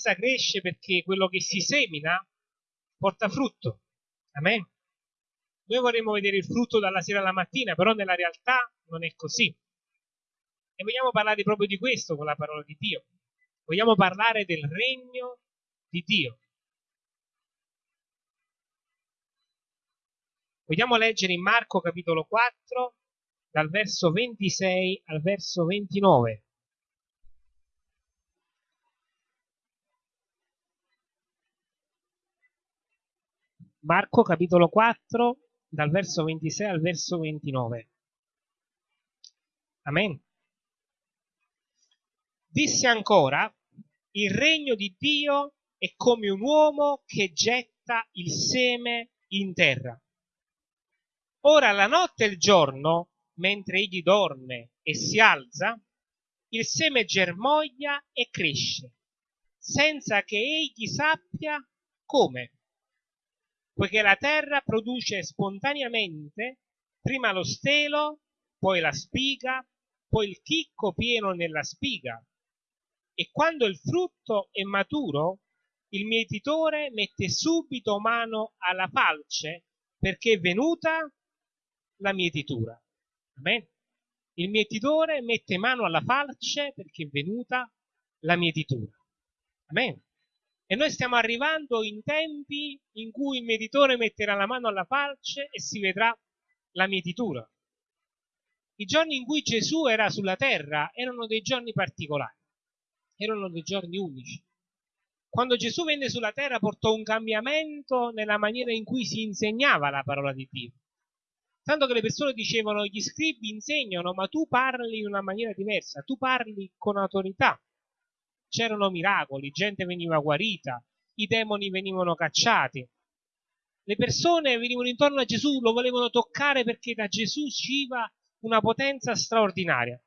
Chiesa cresce perché quello che si semina porta frutto. Amen. Noi vorremmo vedere il frutto dalla sera alla mattina, però nella realtà non è così. E vogliamo parlare proprio di questo con la parola di Dio. Vogliamo parlare del regno di Dio. Vogliamo leggere in Marco capitolo 4 dal verso 26 al verso 29. Marco capitolo 4 dal verso 26 al verso 29. Amen. Disse ancora, il regno di Dio è come un uomo che getta il seme in terra. Ora la notte e il giorno, mentre egli dorme e si alza, il seme germoglia e cresce, senza che egli sappia come poiché la terra produce spontaneamente prima lo stelo, poi la spiga, poi il chicco pieno nella spiga. E quando il frutto è maturo, il mietitore mette subito mano alla falce perché è venuta la mietitura. Amen. Il mietitore mette mano alla falce perché è venuta la mietitura. Amen. E noi stiamo arrivando in tempi in cui il meditore metterà la mano alla falce e si vedrà la mietitura. I giorni in cui Gesù era sulla terra erano dei giorni particolari, erano dei giorni unici. Quando Gesù venne sulla terra portò un cambiamento nella maniera in cui si insegnava la parola di Dio. Tanto che le persone dicevano, gli scribi insegnano, ma tu parli in una maniera diversa, tu parli con autorità c'erano miracoli, gente veniva guarita, i demoni venivano cacciati. Le persone venivano intorno a Gesù, lo volevano toccare perché da Gesù usciva una potenza straordinaria.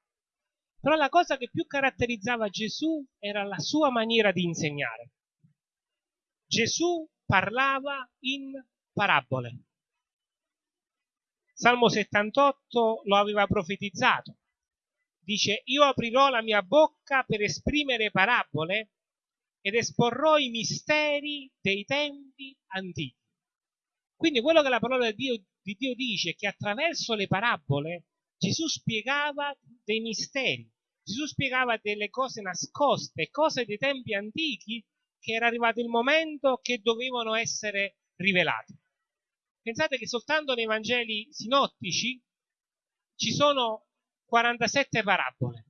Però la cosa che più caratterizzava Gesù era la sua maniera di insegnare. Gesù parlava in parabole. Salmo 78 lo aveva profetizzato dice io aprirò la mia bocca per esprimere parabole ed esporrò i misteri dei tempi antichi. Quindi quello che la parola di Dio, di Dio dice è che attraverso le parabole Gesù spiegava dei misteri, Gesù spiegava delle cose nascoste, cose dei tempi antichi che era arrivato il momento che dovevano essere rivelate. Pensate che soltanto nei Vangeli sinottici ci sono 47 parabole.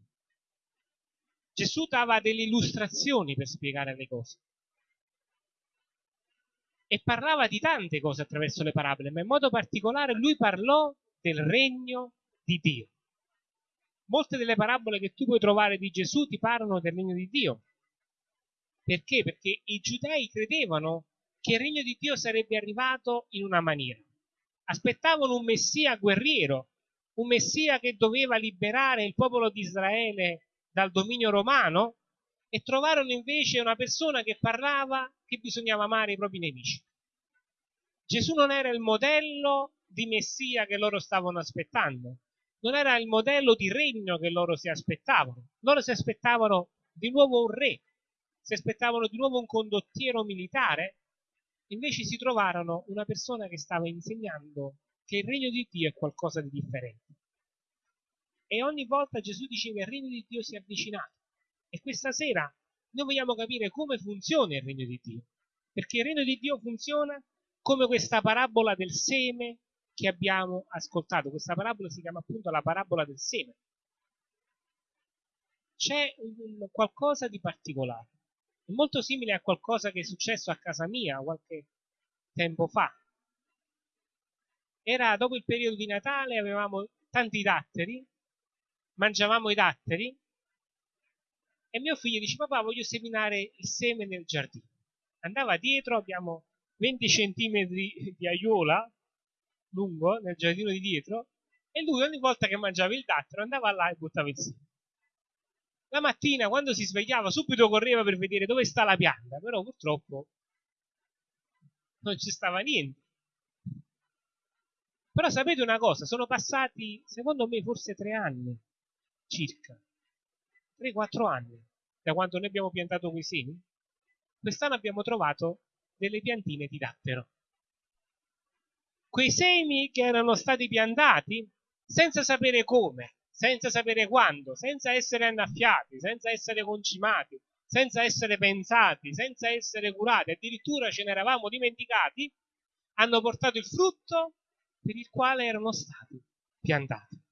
Gesù dava delle illustrazioni per spiegare le cose. E parlava di tante cose attraverso le parabole, ma in modo particolare lui parlò del regno di Dio. Molte delle parabole che tu puoi trovare di Gesù ti parlano del regno di Dio. Perché? Perché i giudei credevano che il regno di Dio sarebbe arrivato in una maniera. Aspettavano un messia guerriero un messia che doveva liberare il popolo di Israele dal dominio romano e trovarono invece una persona che parlava che bisognava amare i propri nemici. Gesù non era il modello di messia che loro stavano aspettando, non era il modello di regno che loro si aspettavano. Loro si aspettavano di nuovo un re, si aspettavano di nuovo un condottiero militare, invece si trovarono una persona che stava insegnando che il regno di Dio è qualcosa di differente. E ogni volta Gesù diceva il regno di Dio si è avvicinato. E questa sera noi vogliamo capire come funziona il regno di Dio. Perché il regno di Dio funziona come questa parabola del seme che abbiamo ascoltato. Questa parabola si chiama appunto la parabola del seme. C'è un, qualcosa di particolare. È molto simile a qualcosa che è successo a casa mia qualche tempo fa era dopo il periodo di Natale, avevamo tanti datteri, mangiavamo i datteri e mio figlio dice papà voglio seminare il seme nel giardino. Andava dietro, abbiamo 20 centimetri di aiuola lungo nel giardino di dietro e lui ogni volta che mangiava il dattero andava là e buttava il seme. La mattina quando si svegliava subito correva per vedere dove sta la pianta, però purtroppo non ci stava niente. Però sapete una cosa, sono passati, secondo me, forse tre anni, circa, tre, quattro anni, da quando noi abbiamo piantato quei semi. quest'anno abbiamo trovato delle piantine di dattero. Quei semi che erano stati piantati senza sapere come, senza sapere quando, senza essere annaffiati, senza essere concimati, senza essere pensati, senza essere curati, addirittura ce ne eravamo dimenticati, hanno portato il frutto per il quale erano stati piantati.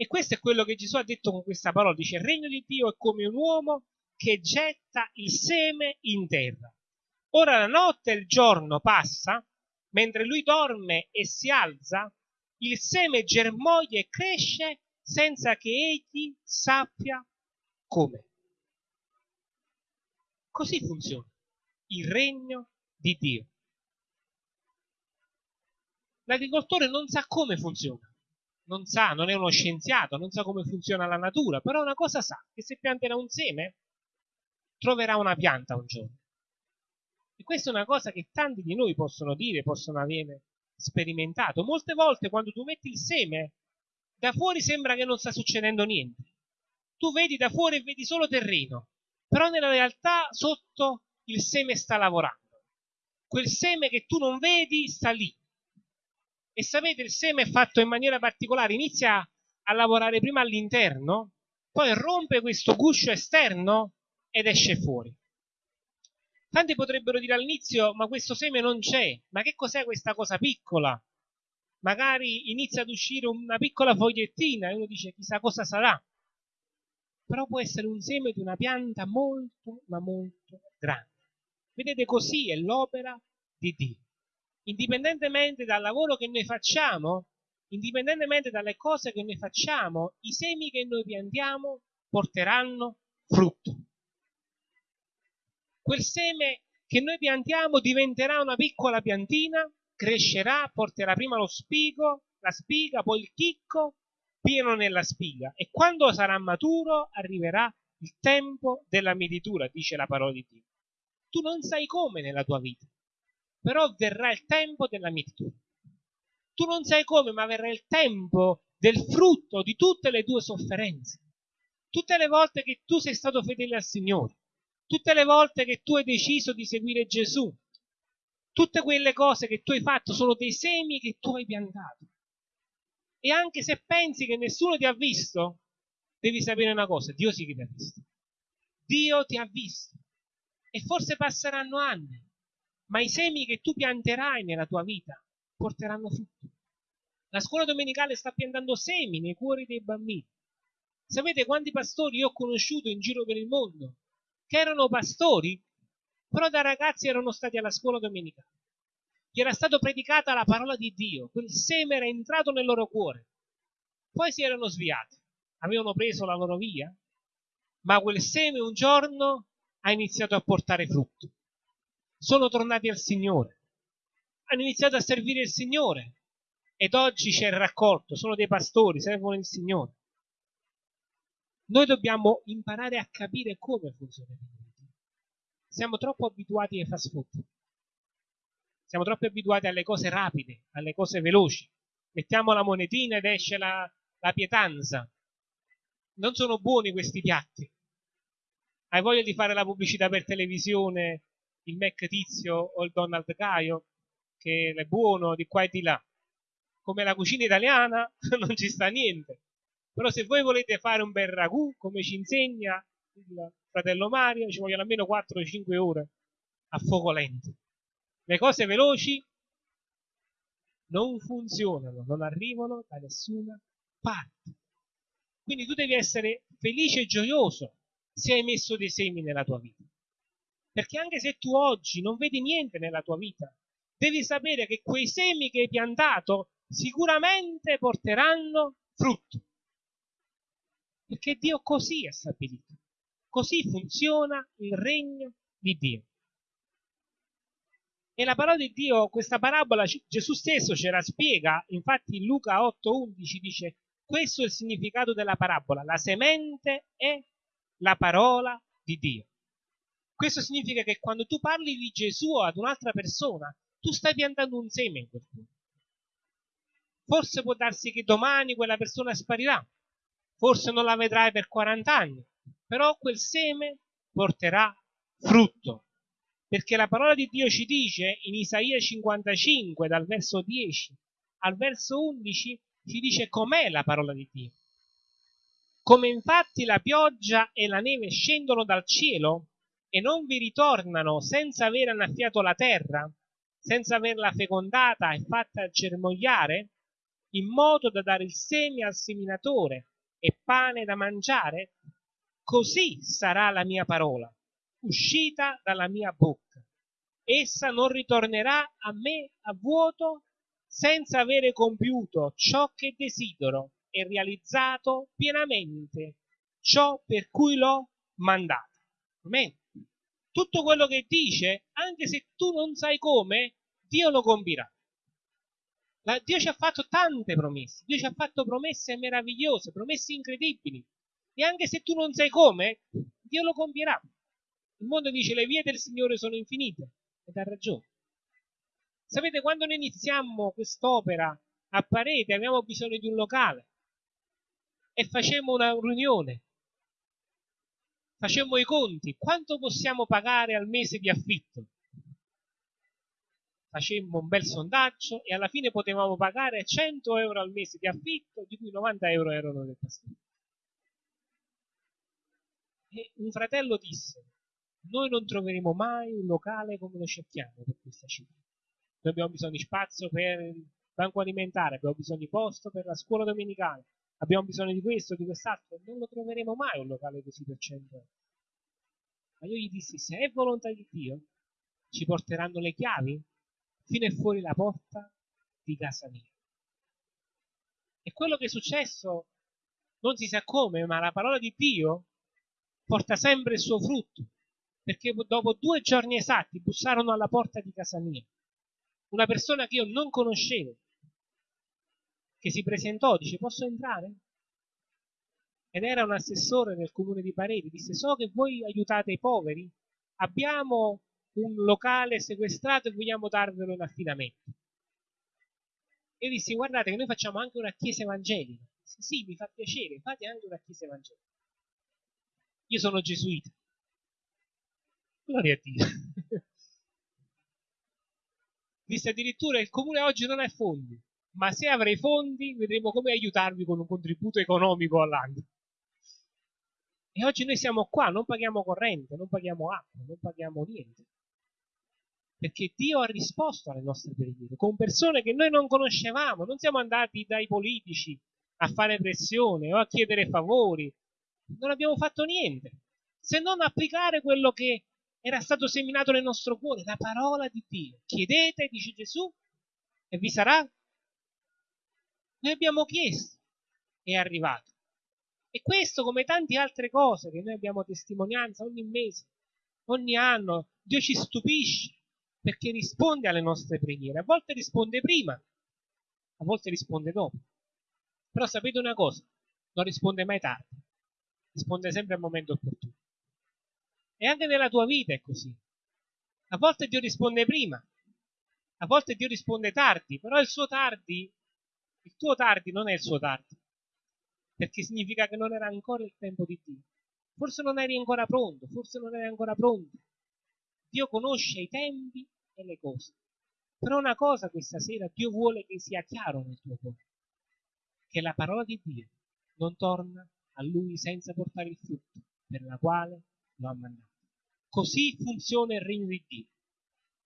E questo è quello che Gesù ha detto con questa parola. Dice, il regno di Dio è come un uomo che getta il seme in terra. Ora la notte e il giorno passa, mentre lui dorme e si alza, il seme germoglia e cresce senza che egli sappia come. Così funziona il regno di Dio. L'agricoltore non sa come funziona, non sa, non è uno scienziato, non sa come funziona la natura, però una cosa sa, che se pianterà un seme, troverà una pianta un giorno. E questa è una cosa che tanti di noi possono dire, possono avere sperimentato. Molte volte quando tu metti il seme, da fuori sembra che non sta succedendo niente. Tu vedi da fuori e vedi solo terreno, però nella realtà sotto il seme sta lavorando. Quel seme che tu non vedi sta lì. E sapete, il seme è fatto in maniera particolare, inizia a lavorare prima all'interno, poi rompe questo guscio esterno ed esce fuori. Tanti potrebbero dire all'inizio, ma questo seme non c'è, ma che cos'è questa cosa piccola? Magari inizia ad uscire una piccola fogliettina e uno dice chissà cosa sarà però può essere un seme di una pianta molto, ma molto grande. Vedete, così è l'opera di Dio. Indipendentemente dal lavoro che noi facciamo, indipendentemente dalle cose che noi facciamo, i semi che noi piantiamo porteranno frutto. Quel seme che noi piantiamo diventerà una piccola piantina, crescerà, porterà prima lo spigo, la spiga, poi il chicco, pieno nella spiga e quando sarà maturo arriverà il tempo della mietitura, dice la parola di Dio. Tu non sai come nella tua vita, però verrà il tempo della mietitura. Tu non sai come, ma verrà il tempo del frutto di tutte le tue sofferenze. Tutte le volte che tu sei stato fedele al Signore, tutte le volte che tu hai deciso di seguire Gesù, tutte quelle cose che tu hai fatto sono dei semi che tu hai piantato. E anche se pensi che nessuno ti ha visto, devi sapere una cosa, Dio sì che ti ha visto. Dio ti ha visto. E forse passeranno anni, ma i semi che tu pianterai nella tua vita porteranno frutto. La scuola domenicale sta piantando semi nei cuori dei bambini. Sapete quanti pastori io ho conosciuto in giro per il mondo che erano pastori, però da ragazzi erano stati alla scuola domenicale gli era stata predicata la parola di Dio, quel seme era entrato nel loro cuore. Poi si erano sviati, avevano preso la loro via, ma quel seme un giorno ha iniziato a portare frutto. Sono tornati al Signore, hanno iniziato a servire il Signore ed oggi c'è il raccolto, sono dei pastori, servono il Signore. Noi dobbiamo imparare a capire come funziona il Dio. Siamo troppo abituati ai fast food siamo troppo abituati alle cose rapide, alle cose veloci. Mettiamo la monetina ed esce la, la pietanza. Non sono buoni questi piatti. Hai voglia di fare la pubblicità per televisione, il Mac Tizio o il Donald Caio, che è buono di qua e di là. Come la cucina italiana non ci sta niente. Però se voi volete fare un bel ragù, come ci insegna il fratello Mario, ci vogliono almeno 4-5 ore a fuoco lento. Le cose veloci non funzionano, non arrivano da nessuna parte. Quindi tu devi essere felice e gioioso se hai messo dei semi nella tua vita. Perché anche se tu oggi non vedi niente nella tua vita, devi sapere che quei semi che hai piantato sicuramente porteranno frutto. Perché Dio così è stabilito. Così funziona il regno di Dio. E la parola di Dio, questa parabola, Gesù stesso ce la spiega, infatti in Luca 8:11 dice, questo è il significato della parabola, la semente è la parola di Dio. Questo significa che quando tu parli di Gesù ad un'altra persona, tu stai piantando un seme in quel punto. Forse può darsi che domani quella persona sparirà, forse non la vedrai per 40 anni, però quel seme porterà frutto Perché la parola di Dio ci dice in Isaia 55, dal verso 10 al verso 11, ci dice com'è la parola di Dio. Come infatti la pioggia e la neve scendono dal cielo e non vi ritornano senza aver annaffiato la terra, senza averla fecondata e fatta germogliare, in modo da dare il seme al seminatore e pane da mangiare, così sarà la mia parola, uscita dalla mia bocca. Essa non ritornerà a me a vuoto senza avere compiuto ciò che desidero e realizzato pienamente ciò per cui l'ho mandato. Amen. Tutto quello che dice, anche se tu non sai come, Dio lo compirà. La, Dio ci ha fatto tante promesse, Dio ci ha fatto promesse meravigliose, promesse incredibili. E anche se tu non sai come, Dio lo compierà. Il mondo dice le vie del Signore sono infinite ed ha ragione. Sapete, quando noi iniziamo quest'opera a parete, abbiamo bisogno di un locale e facemmo una riunione, facemmo i conti, quanto possiamo pagare al mese di affitto? Facemmo un bel sondaggio e alla fine potevamo pagare 100 euro al mese di affitto, di cui 90 euro erano del pastore. E un fratello disse, noi non troveremo mai un locale come lo cerchiamo per questa cifra. Noi abbiamo bisogno di spazio per il banco alimentare, abbiamo bisogno di posto per la scuola domenicale, abbiamo bisogno di questo, di quest'altro. Non lo troveremo mai un locale così per 100 euro. Ma io gli dissi, se è volontà di Dio, ci porteranno le chiavi fino e fuori la porta di casa mia. E quello che è successo non si sa come, ma la parola di Dio porta sempre il suo frutto, perché dopo due giorni esatti bussarono alla porta di casa mia. Una persona che io non conoscevo, che si presentò, dice posso entrare? Ed era un assessore del comune di Pareti, disse so che voi aiutate i poveri, abbiamo un locale sequestrato e vogliamo darvelo in affidamento. E dissi guardate che noi facciamo anche una chiesa evangelica. Disse, sì, mi fa piacere, fate anche una chiesa evangelica. Io sono gesuita. Gloria a Dio. Disse addirittura il comune oggi non ha fondi, ma se avrei fondi vedremo come aiutarvi con un contributo economico all'anno. E oggi noi siamo qua, non paghiamo corrente, non paghiamo acqua, non paghiamo niente. Perché Dio ha risposto alle nostre preghiere con persone che noi non conoscevamo, non siamo andati dai politici a fare pressione o a chiedere favori, non abbiamo fatto niente, se non applicare quello che era stato seminato nel nostro cuore, la parola di Dio. Chiedete, dice Gesù, e vi sarà. Noi abbiamo chiesto, è arrivato. E questo, come tante altre cose che noi abbiamo testimonianza ogni mese, ogni anno, Dio ci stupisce perché risponde alle nostre preghiere. A volte risponde prima, a volte risponde dopo. Però sapete una cosa, non risponde mai tardi risponde sempre al momento opportuno. E anche nella tua vita è così. A volte Dio risponde prima, a volte Dio risponde tardi, però il suo tardi, il tuo tardi non è il suo tardi, perché significa che non era ancora il tempo di Dio. Forse non eri ancora pronto, forse non eri ancora pronto. Dio conosce i tempi e le cose. Però una cosa questa sera Dio vuole che sia chiaro nel tuo cuore, che la parola di Dio non torna a lui senza portare il frutto per la quale lo ha mandato. Così funziona il regno di Dio,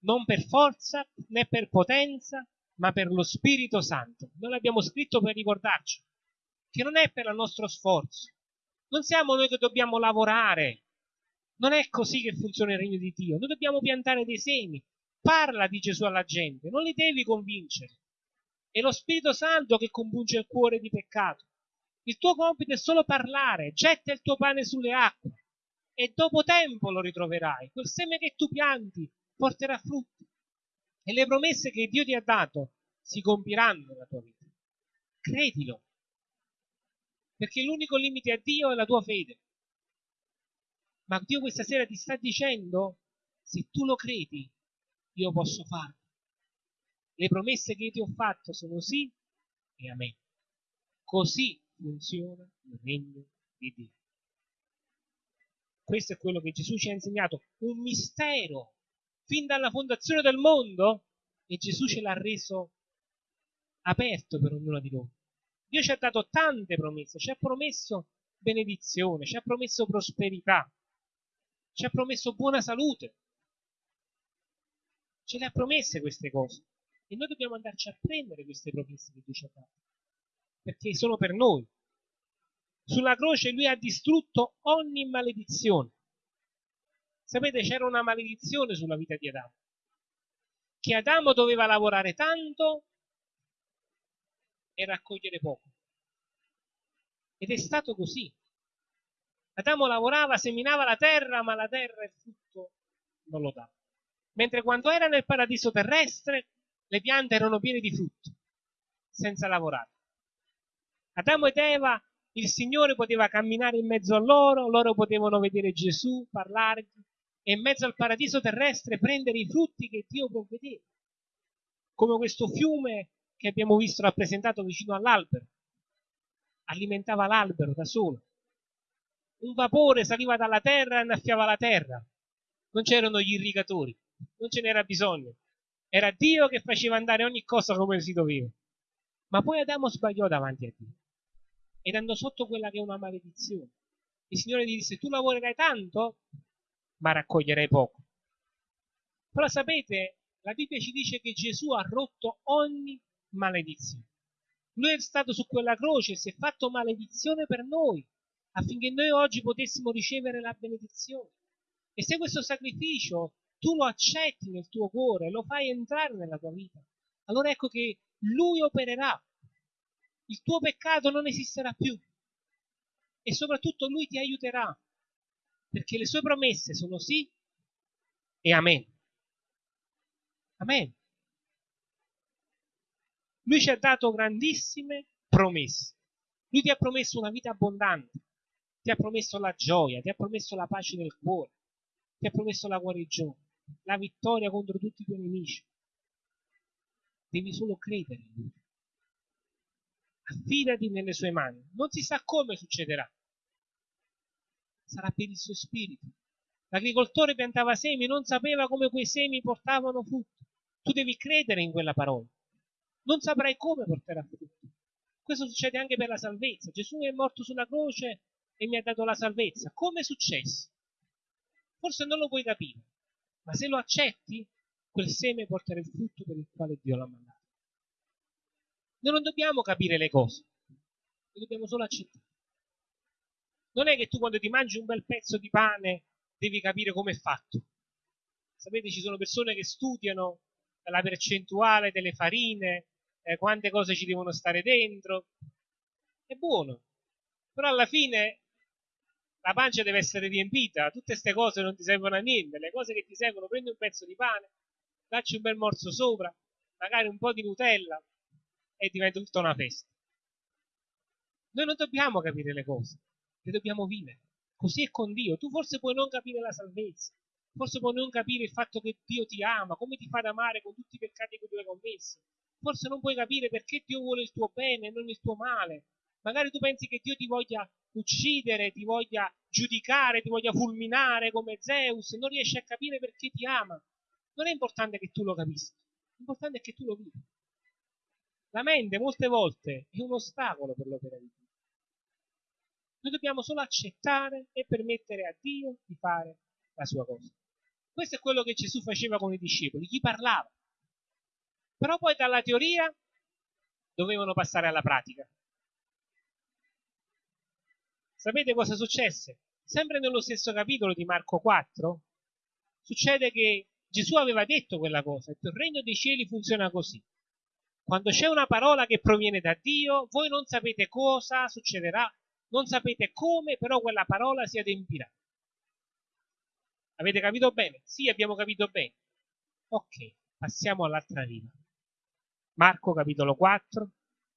non per forza né per potenza, ma per lo Spirito Santo. Noi l'abbiamo scritto per ricordarci che non è per il nostro sforzo, non siamo noi che dobbiamo lavorare, non è così che funziona il regno di Dio. Noi dobbiamo piantare dei semi. Parla di Gesù alla gente, non li devi convincere. È lo Spirito Santo che compunge il cuore di peccato. Il tuo compito è solo parlare, getta il tuo pane sulle acque e dopo tempo lo ritroverai. Quel seme che tu pianti porterà frutti e le promesse che Dio ti ha dato si compiranno nella tua vita. Credilo, perché l'unico limite a Dio è la tua fede. Ma Dio questa sera ti sta dicendo, se tu lo credi, io posso farlo. Le promesse che io ti ho fatto sono sì e amen. Così funziona il regno di Dio. Questo è quello che Gesù ci ha insegnato, un mistero fin dalla fondazione del mondo e Gesù ce l'ha reso aperto per ognuno di noi. Dio ci ha dato tante promesse, ci ha promesso benedizione, ci ha promesso prosperità, ci ha promesso buona salute. Ce le ha promesse queste cose e noi dobbiamo andarci a prendere queste promesse che Dio ci ha dato perché sono per noi. Sulla croce lui ha distrutto ogni maledizione. Sapete, c'era una maledizione sulla vita di Adamo. Che Adamo doveva lavorare tanto e raccogliere poco. Ed è stato così. Adamo lavorava, seminava la terra, ma la terra il frutto non lo dava. Mentre quando era nel paradiso terrestre, le piante erano piene di frutto, senza lavorare. Adamo ed Eva, il Signore poteva camminare in mezzo a loro, loro potevano vedere Gesù, parlare e in mezzo al paradiso terrestre prendere i frutti che Dio può vedere. Come questo fiume che abbiamo visto rappresentato vicino all'albero. Alimentava l'albero da solo. Un vapore saliva dalla terra e annaffiava la terra. Non c'erano gli irrigatori, non ce n'era bisogno. Era Dio che faceva andare ogni cosa come si doveva. Ma poi Adamo sbagliò davanti a Dio ed andò sotto quella che è una maledizione. Il Signore gli disse, tu lavorerai tanto, ma raccoglierai poco. Però sapete, la Bibbia ci dice che Gesù ha rotto ogni maledizione. Lui è stato su quella croce e si è fatto maledizione per noi, affinché noi oggi potessimo ricevere la benedizione. E se questo sacrificio tu lo accetti nel tuo cuore, lo fai entrare nella tua vita, allora ecco che Lui opererà il tuo peccato non esisterà più e soprattutto lui ti aiuterà perché le sue promesse sono sì e amen. Amen. Lui ci ha dato grandissime promesse. Lui ti ha promesso una vita abbondante, ti ha promesso la gioia, ti ha promesso la pace nel cuore, ti ha promesso la guarigione, la vittoria contro tutti i tuoi nemici. Devi solo credere in lui affidati nelle sue mani. Non si sa come succederà. Sarà per il suo spirito. L'agricoltore piantava semi, non sapeva come quei semi portavano frutto. Tu devi credere in quella parola. Non saprai come porterà frutto. Questo succede anche per la salvezza. Gesù è morto sulla croce e mi ha dato la salvezza. Come è successo? Forse non lo puoi capire, ma se lo accetti, quel seme porterà il frutto per il quale Dio l'ha mandato. Noi non dobbiamo capire le cose, le dobbiamo solo accettare. Non è che tu quando ti mangi un bel pezzo di pane devi capire come è fatto. Sapete, ci sono persone che studiano la percentuale delle farine, eh, quante cose ci devono stare dentro. È buono, però alla fine la pancia deve essere riempita, tutte queste cose non ti servono a niente, le cose che ti servono, prendi un pezzo di pane, dacci un bel morso sopra, magari un po' di Nutella, e diventa tutta una festa. Noi non dobbiamo capire le cose, le dobbiamo vivere. Così è con Dio. Tu forse puoi non capire la salvezza, forse puoi non capire il fatto che Dio ti ama, come ti fa ad amare con tutti i peccati che tu hai commesso. Forse non puoi capire perché Dio vuole il tuo bene e non il tuo male. Magari tu pensi che Dio ti voglia uccidere, ti voglia giudicare, ti voglia fulminare come Zeus, non riesci a capire perché ti ama. Non è importante che tu lo capisca, l'importante è che tu lo vivi. La mente molte volte è un ostacolo per l'opera di Dio. Noi dobbiamo solo accettare e permettere a Dio di fare la sua cosa. Questo è quello che Gesù faceva con i discepoli, gli parlava. Però poi dalla teoria dovevano passare alla pratica. Sapete cosa successe? Sempre nello stesso capitolo di Marco 4 succede che Gesù aveva detto quella cosa, il regno dei cieli funziona così. Quando c'è una parola che proviene da Dio, voi non sapete cosa succederà, non sapete come, però quella parola si adempirà. Avete capito bene? Sì, abbiamo capito bene. Ok, passiamo all'altra riva. Marco capitolo 4,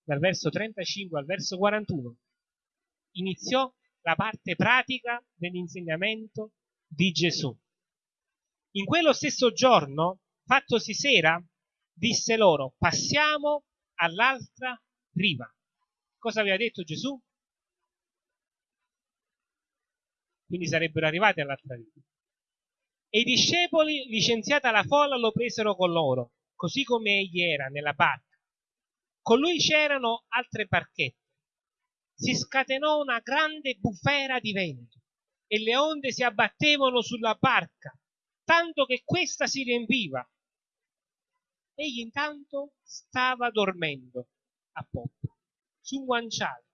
dal verso 35 al verso 41. Iniziò la parte pratica dell'insegnamento di Gesù. In quello stesso giorno, fattosi sera, disse loro, passiamo all'altra riva. Cosa aveva detto Gesù? Quindi sarebbero arrivati all'altra riva. E i discepoli, licenziata la folla, lo presero con loro, così come egli era nella barca. Con lui c'erano altre barchette. Si scatenò una grande bufera di vento e le onde si abbattevano sulla barca, tanto che questa si riempiva. Egli intanto stava dormendo a poppa, su un guanciale.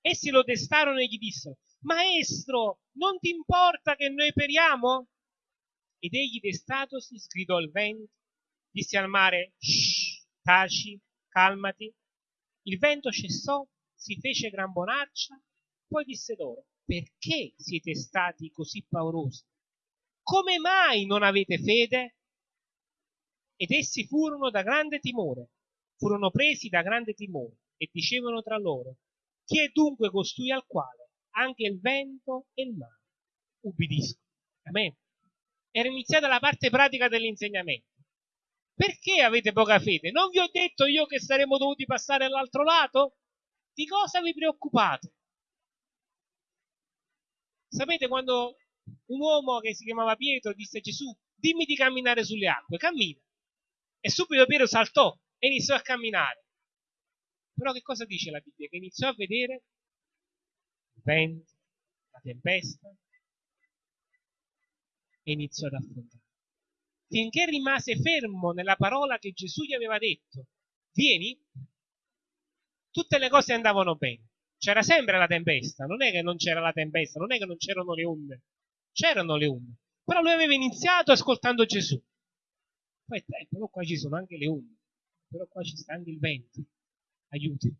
Essi lo destarono e gli dissero, Maestro, non ti importa che noi periamo? Ed egli destatosi sgridò il vento, disse al mare, Shh, taci, calmati. Il vento cessò, si fece gran bonaccia, poi disse loro, perché siete stati così paurosi? Come mai non avete fede? Ed essi furono da grande timore, furono presi da grande timore e dicevano tra loro, chi è dunque costui al quale anche il vento e il mare ubbidiscono. Amen. Era iniziata la parte pratica dell'insegnamento. Perché avete poca fede? Non vi ho detto io che saremmo dovuti passare all'altro lato? Di cosa vi preoccupate? Sapete quando un uomo che si chiamava Pietro disse a Gesù, dimmi di camminare sulle acque, cammina. E subito Pietro saltò e iniziò a camminare. Però che cosa dice la Bibbia? Che iniziò a vedere vento, la tempesta, e iniziò ad affrontare. Finché rimase fermo nella parola che Gesù gli aveva detto, vieni, tutte le cose andavano bene. C'era sempre la tempesta, non è che non c'era la tempesta, non è che non c'erano le onde, c'erano le onde. Però lui aveva iniziato ascoltando Gesù. Poi, eh, però qua ci sono anche le onde, però qua ci sta anche il vento. Aiuti.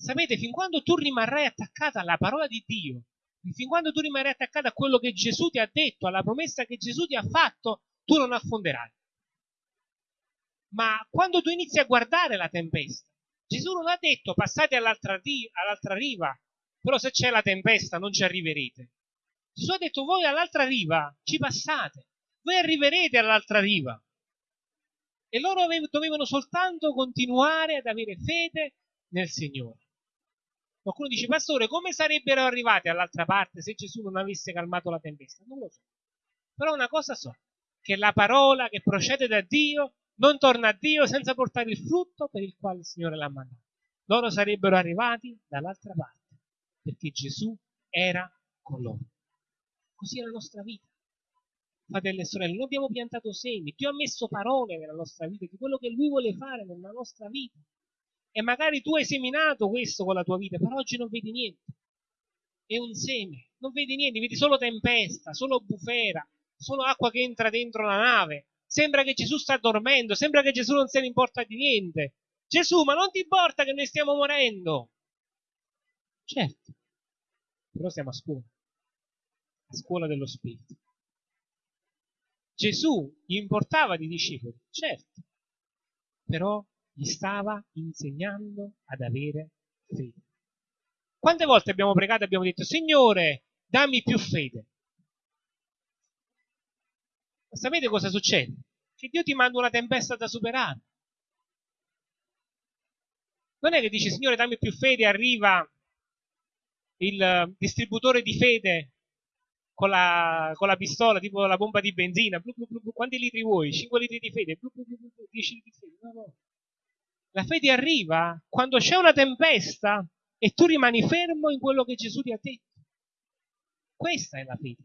Sapete, fin quando tu rimarrai attaccato alla parola di Dio, fin quando tu rimarrai attaccato a quello che Gesù ti ha detto, alla promessa che Gesù ti ha fatto, tu non affonderai. Ma quando tu inizi a guardare la tempesta, Gesù non ha detto passate all'altra, all'altra riva, però se c'è la tempesta non ci arriverete. Gesù ha detto voi all'altra riva ci passate, voi arriverete all'altra riva. E loro dovevano soltanto continuare ad avere fede nel Signore. Qualcuno dice, pastore, come sarebbero arrivati all'altra parte se Gesù non avesse calmato la tempesta? Non lo so. Però una cosa so, che la parola che procede da Dio non torna a Dio senza portare il frutto per il quale il Signore l'ha mandato. Loro sarebbero arrivati dall'altra parte, perché Gesù era con loro. Così è la nostra vita. Fratelli e sorelle, noi abbiamo piantato semi, Dio ha messo parole nella nostra vita di quello che Lui vuole fare nella nostra vita. E magari tu hai seminato questo con la tua vita, però oggi non vedi niente. È un seme, non vedi niente, vedi solo tempesta, solo bufera, solo acqua che entra dentro la nave. Sembra che Gesù sta dormendo, sembra che Gesù non se ne importa di niente. Gesù, ma non ti importa che noi stiamo morendo? Certo, però siamo a scuola, a scuola dello Spirito. Gesù gli importava di discepoli, certo, però gli stava insegnando ad avere fede. Quante volte abbiamo pregato e abbiamo detto, Signore, dammi più fede? Ma sapete cosa succede? Che Dio ti manda una tempesta da superare. Non è che dice, Signore, dammi più fede, arriva il distributore di fede con la, con la pistola, tipo la bomba di benzina. Blu, blu, blu, quanti litri vuoi? 5 litri di fede? 10 litri di fede? No, no. La fede arriva quando c'è una tempesta e tu rimani fermo in quello che Gesù ti ha detto. Questa è la fede.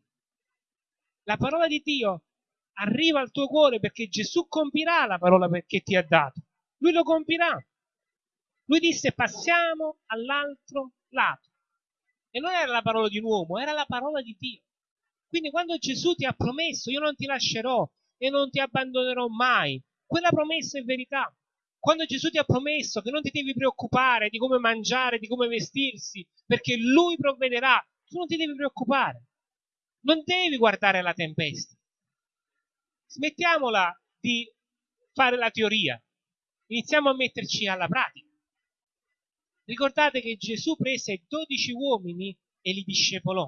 La parola di Dio arriva al tuo cuore perché Gesù compirà la parola che ti ha dato. Lui lo compirà. Lui disse passiamo all'altro lato. E non era la parola di un uomo, era la parola di Dio. Quindi quando Gesù ti ha promesso io non ti lascerò e non ti abbandonerò mai, quella promessa è verità. Quando Gesù ti ha promesso che non ti devi preoccupare di come mangiare, di come vestirsi, perché Lui provvederà, tu non ti devi preoccupare. Non devi guardare la tempesta. Smettiamola di fare la teoria. Iniziamo a metterci alla pratica. Ricordate che Gesù prese 12 uomini e li discepolò.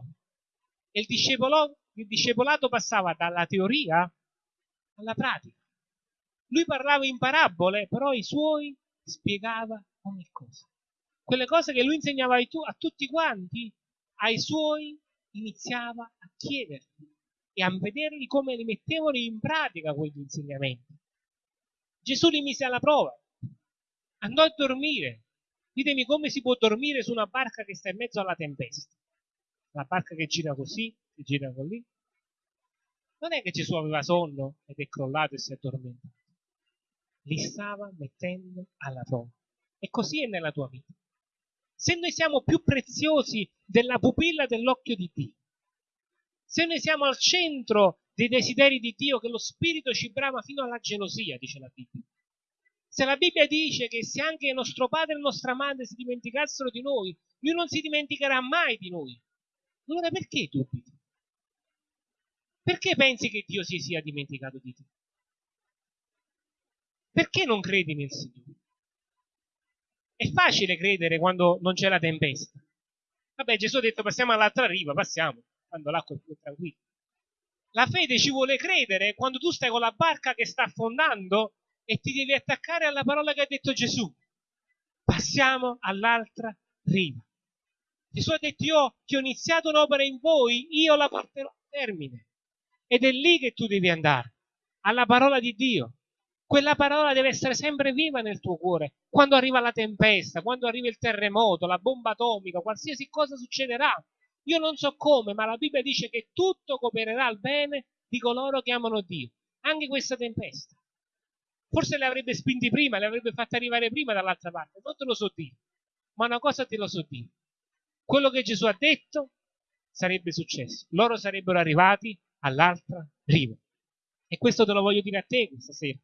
E il, discepolato passava dalla teoria alla pratica. Lui parlava in parabole, però i suoi spiegava ogni cosa. Quelle cose che lui insegnava a tutti quanti, ai suoi iniziava a chiederli. e a vederli come li mettevano in pratica quegli insegnamenti. Gesù li mise alla prova, andò a dormire. Ditemi come si può dormire su una barca che sta in mezzo alla tempesta. La barca che gira così, che gira così. Non è che Gesù aveva sonno ed è crollato e si è addormentato. Li stava mettendo alla prova. E così è nella tua vita. Se noi siamo più preziosi della pupilla dell'occhio di Dio, se noi siamo al centro dei desideri di Dio, che lo Spirito ci brama fino alla gelosia, dice la Bibbia. Se la Bibbia dice che se anche nostro padre e nostra madre si dimenticassero di noi, lui non si dimenticherà mai di noi. Allora perché dubiti? Perché pensi che Dio si sia dimenticato di te? Perché non credi nel Signore? È facile credere quando non c'è la tempesta. Vabbè, Gesù ha detto passiamo all'altra riva, passiamo, quando l'acqua è più tranquilla. La fede ci vuole credere quando tu stai con la barca che sta affondando e ti devi attaccare alla parola che ha detto Gesù. Passiamo all'altra riva. Gesù ha detto io che ho iniziato un'opera in voi, io la porterò a termine. Ed è lì che tu devi andare, alla parola di Dio. Quella parola deve essere sempre viva nel tuo cuore. Quando arriva la tempesta, quando arriva il terremoto, la bomba atomica, qualsiasi cosa succederà. Io non so come, ma la Bibbia dice che tutto coopererà al bene di coloro che amano Dio. Anche questa tempesta. Forse le avrebbe spinti prima, le avrebbe fatte arrivare prima dall'altra parte. Non te lo so dire. Ma una cosa te lo so dire. Quello che Gesù ha detto sarebbe successo. Loro sarebbero arrivati all'altra riva. E questo te lo voglio dire a te questa sera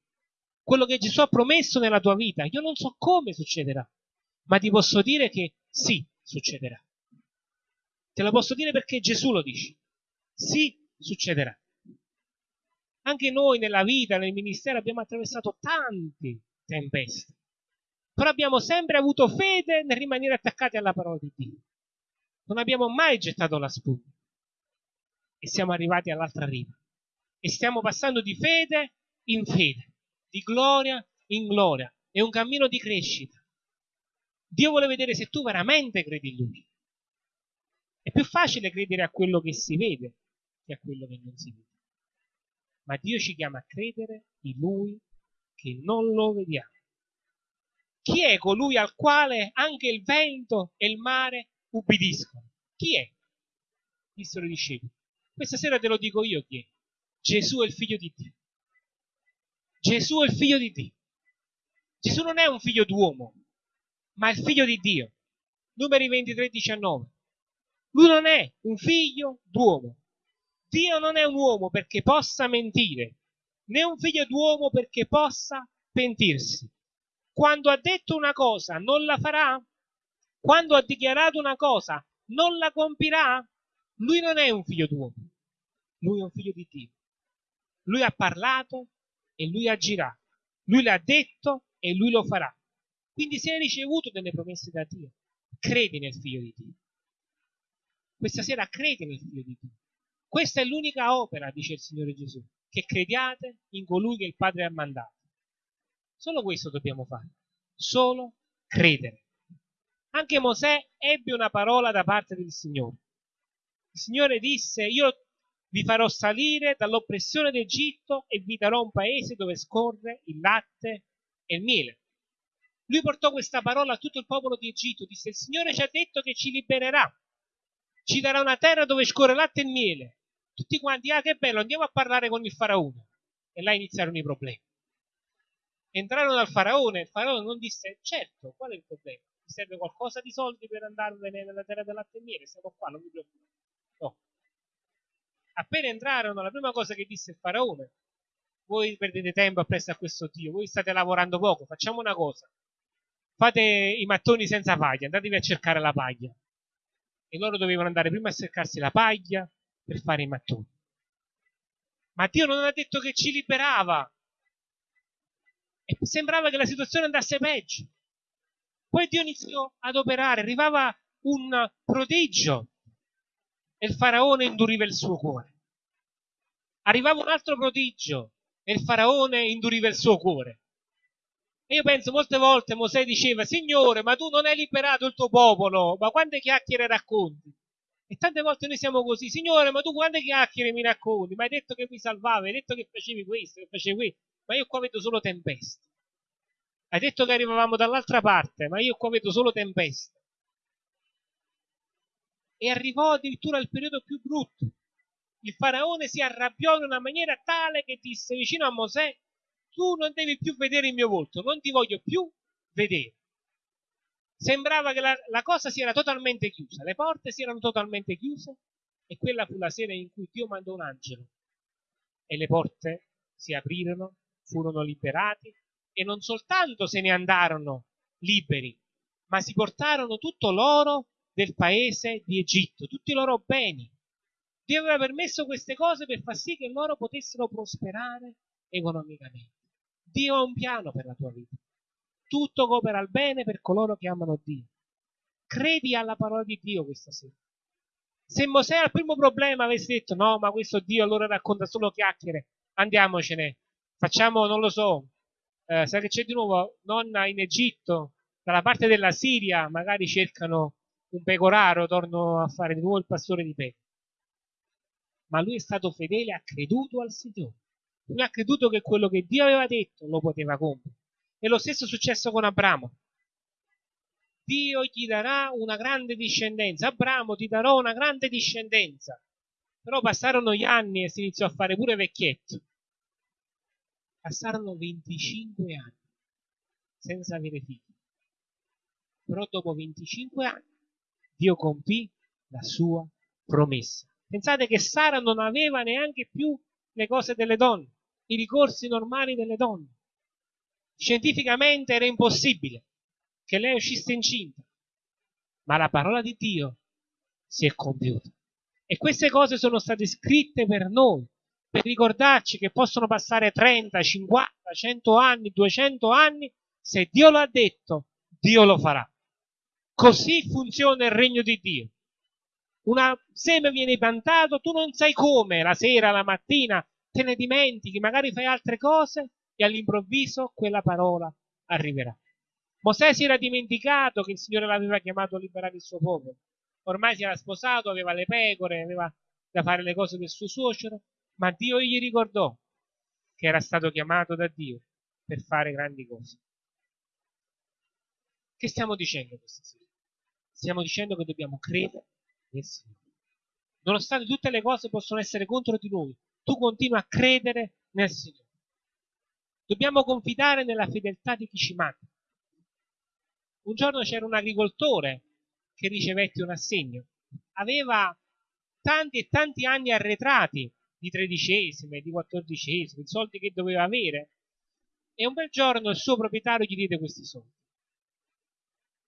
quello che Gesù ha promesso nella tua vita. Io non so come succederà, ma ti posso dire che sì, succederà. Te lo posso dire perché Gesù lo dice. Sì, succederà. Anche noi nella vita, nel ministero, abbiamo attraversato tante tempeste, però abbiamo sempre avuto fede nel rimanere attaccati alla parola di Dio. Non abbiamo mai gettato la spugna e siamo arrivati all'altra riva e stiamo passando di fede in fede di gloria in gloria. È un cammino di crescita. Dio vuole vedere se tu veramente credi in Lui. È più facile credere a quello che si vede che a quello che non si vede. Ma Dio ci chiama a credere in Lui che non lo vediamo. Chi è colui al quale anche il vento e il mare ubbidiscono? Chi è? Dissero i discepoli. Questa sera te lo dico io chi è. Gesù è il figlio di Dio. Gesù è il figlio di Dio. Gesù non è un figlio d'uomo, ma è il figlio di Dio. Numeri 23, 19. Lui non è un figlio d'uomo. Dio non è un uomo perché possa mentire, né un figlio d'uomo perché possa pentirsi. Quando ha detto una cosa non la farà? Quando ha dichiarato una cosa non la compirà? Lui non è un figlio d'uomo, lui è un figlio di Dio. Lui ha parlato e lui agirà. Lui l'ha detto e lui lo farà. Quindi se hai ricevuto delle promesse da Dio, credi nel figlio di Dio. Questa sera credi nel figlio di Dio. Questa è l'unica opera, dice il Signore Gesù, che crediate in colui che il Padre ha mandato. Solo questo dobbiamo fare. Solo credere. Anche Mosè ebbe una parola da parte del Signore. Il Signore disse, io vi farò salire dall'oppressione d'Egitto e vi darò un paese dove scorre il latte e il miele. Lui portò questa parola a tutto il popolo di Egitto, disse il Signore ci ha detto che ci libererà, ci darà una terra dove scorre latte e miele. Tutti quanti, ah che bello, andiamo a parlare con il faraone. E là iniziarono i problemi. Entrarono dal faraone, il faraone non disse, certo, qual è il problema? Mi serve qualcosa di soldi per andarvene nella terra del latte e miele, siamo qua, non mi preoccupate. No, appena entrarono, la prima cosa che disse il faraone, voi perdete tempo appresso a questo Dio, voi state lavorando poco, facciamo una cosa, fate i mattoni senza paglia, andatevi a cercare la paglia. E loro dovevano andare prima a cercarsi la paglia per fare i mattoni. Ma Dio non ha detto che ci liberava. E sembrava che la situazione andasse peggio. Poi Dio iniziò ad operare, arrivava un prodigio e il faraone induriva il suo cuore. Arrivava un altro prodigio e il faraone induriva il suo cuore. E io penso molte volte Mosè diceva, Signore, ma tu non hai liberato il tuo popolo, ma quante chiacchiere racconti? E tante volte noi siamo così, Signore, ma tu quante chiacchiere mi racconti? Mi hai detto che mi salvavi, hai detto che facevi questo, che facevi questo, ma io qua vedo solo tempeste. Hai detto che arrivavamo dall'altra parte, ma io qua vedo solo tempeste. E arrivò addirittura il periodo più brutto. Il faraone si arrabbiò in una maniera tale che disse vicino a Mosè, tu non devi più vedere il mio volto, non ti voglio più vedere. Sembrava che la, la cosa si era totalmente chiusa, le porte si erano totalmente chiuse e quella fu la sera in cui Dio mandò un angelo e le porte si aprirono, furono liberati e non soltanto se ne andarono liberi, ma si portarono tutto l'oro del paese di Egitto, tutti i loro beni. Dio aveva permesso queste cose per far sì che loro potessero prosperare economicamente. Dio ha un piano per la tua vita. Tutto coopera al bene per coloro che amano Dio. Credi alla parola di Dio questa sera. Se Mosè al primo problema avesse detto no, ma questo Dio allora racconta solo chiacchiere, andiamocene, facciamo, non lo so, eh, sai che c'è di nuovo, nonna in Egitto, dalla parte della Siria, magari cercano un pecoraro, torno a fare di nuovo il pastore di pecore. Ma lui è stato fedele, ha creduto al Signore. Lui ha creduto che quello che Dio aveva detto lo poteva compiere. E lo stesso è successo con Abramo. Dio gli darà una grande discendenza. Abramo ti darò una grande discendenza. Però passarono gli anni e si iniziò a fare pure vecchietto. Passarono 25 anni senza avere figli. Però dopo 25 anni Dio compì la sua promessa. Pensate che Sara non aveva neanche più le cose delle donne, i ricorsi normali delle donne. Scientificamente era impossibile che lei uscisse incinta, ma la parola di Dio si è compiuta. E queste cose sono state scritte per noi, per ricordarci che possono passare 30, 50, 100 anni, 200 anni, se Dio lo ha detto, Dio lo farà. Così funziona il regno di Dio. Un seme viene piantato, tu non sai come, la sera, la mattina, te ne dimentichi, magari fai altre cose e all'improvviso quella parola arriverà. Mosè si era dimenticato che il Signore l'aveva chiamato a liberare il suo popolo. Ormai si era sposato, aveva le pecore, aveva da fare le cose del suo suocero, ma Dio gli ricordò che era stato chiamato da Dio per fare grandi cose. Che stiamo dicendo questa sera? Stiamo dicendo che dobbiamo credere nel Signore. Nonostante tutte le cose possono essere contro di noi, tu continui a credere nel Signore. Dobbiamo confidare nella fedeltà di chi ci manda. Un giorno c'era un agricoltore che ricevette un assegno. Aveva tanti e tanti anni arretrati di tredicesime, di quattordicesime, i soldi che doveva avere. E un bel giorno il suo proprietario gli diede questi soldi.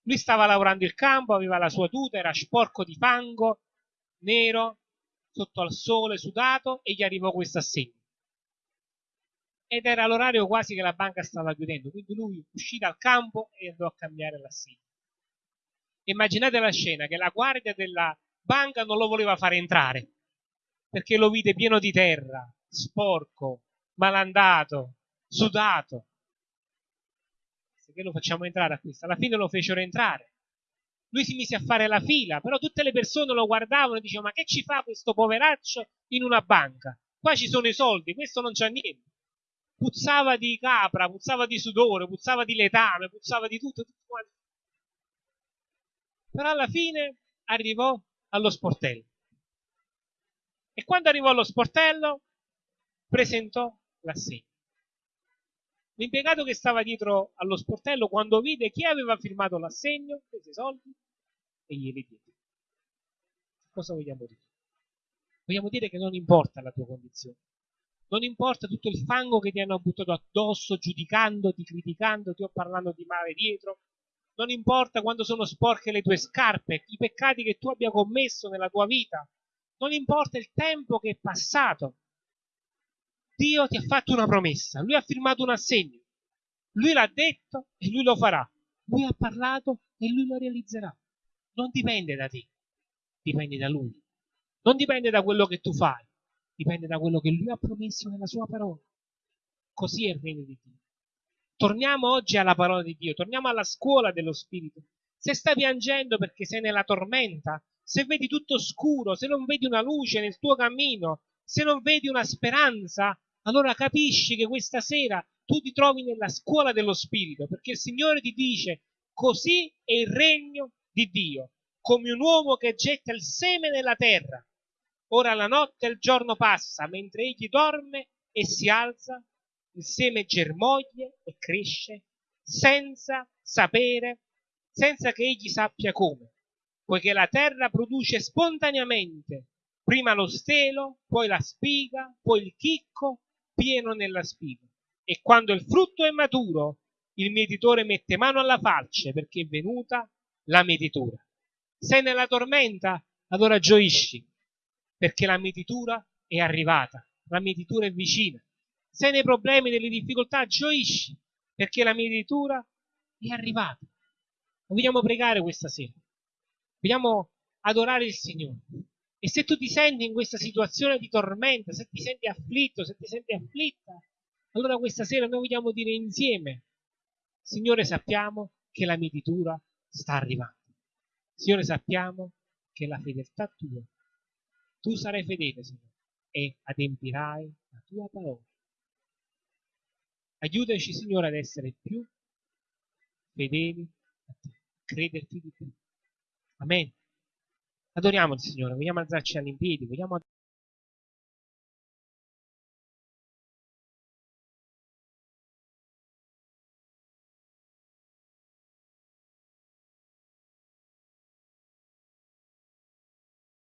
Lui stava lavorando il campo, aveva la sua tuta, era sporco di fango, nero, sotto al sole, sudato, e gli arrivò questo assegno ed era l'orario quasi che la banca stava chiudendo, quindi lui uscì dal campo e andò a cambiare l'assegno. Immaginate la scena che la guardia della banca non lo voleva fare entrare perché lo vide pieno di terra, sporco, malandato, sudato. Che lo facciamo entrare a questo? Alla fine lo fecero entrare. Lui si mise a fare la fila, però tutte le persone lo guardavano e dicevano: Ma che ci fa questo poveraccio in una banca? Qua ci sono i soldi, questo non c'ha niente puzzava di capra, puzzava di sudore, puzzava di letame, puzzava di tutto, tutto quanto. Però alla fine arrivò allo sportello. E quando arrivò allo sportello, presentò l'assegno. L'impiegato che stava dietro allo sportello, quando vide chi aveva firmato l'assegno, prese i soldi e glieli diede. Cosa vogliamo dire? Vogliamo dire che non importa la tua condizione, non importa tutto il fango che ti hanno buttato addosso, giudicandoti, criticandoti o parlando di male dietro. Non importa quando sono sporche le tue scarpe, i peccati che tu abbia commesso nella tua vita. Non importa il tempo che è passato. Dio ti ha fatto una promessa, lui ha firmato un assegno. Lui l'ha detto e lui lo farà. Lui ha parlato e lui lo realizzerà. Non dipende da te, dipende da lui. Non dipende da quello che tu fai, dipende da quello che lui ha promesso nella sua parola. Così è il regno di Dio. Torniamo oggi alla parola di Dio, torniamo alla scuola dello Spirito. Se stai piangendo perché sei nella tormenta, se vedi tutto scuro, se non vedi una luce nel tuo cammino, se non vedi una speranza, allora capisci che questa sera tu ti trovi nella scuola dello Spirito, perché il Signore ti dice così è il regno di Dio, come un uomo che getta il seme nella terra. Ora la notte e il giorno passa, mentre egli dorme e si alza, il seme germoglia e cresce, senza sapere, senza che egli sappia come, poiché la terra produce spontaneamente prima lo stelo, poi la spiga, poi il chicco pieno nella spiga. E quando il frutto è maturo, il mietitore mette mano alla falce perché è venuta la mietitura. Sei nella tormenta, allora gioisci, perché la mietitura è arrivata, la mietitura è vicina. Sei nei problemi, nelle difficoltà, gioisci, perché la mietitura è arrivata. Vogliamo pregare questa sera, vogliamo adorare il Signore. E se tu ti senti in questa situazione di tormenta, se ti senti afflitto, se ti senti afflitta, allora questa sera noi vogliamo dire insieme, Signore sappiamo che la mietitura sta arrivando. Signore sappiamo che la fedeltà tua, tu sarai fedele, Signore, e adempirai la tua parola. Aiutaci, Signore, ad essere più fedeli a te, crederti di più. Amen. Adoriamo il Signore, vogliamo alzarci all'impiedi, vogliamo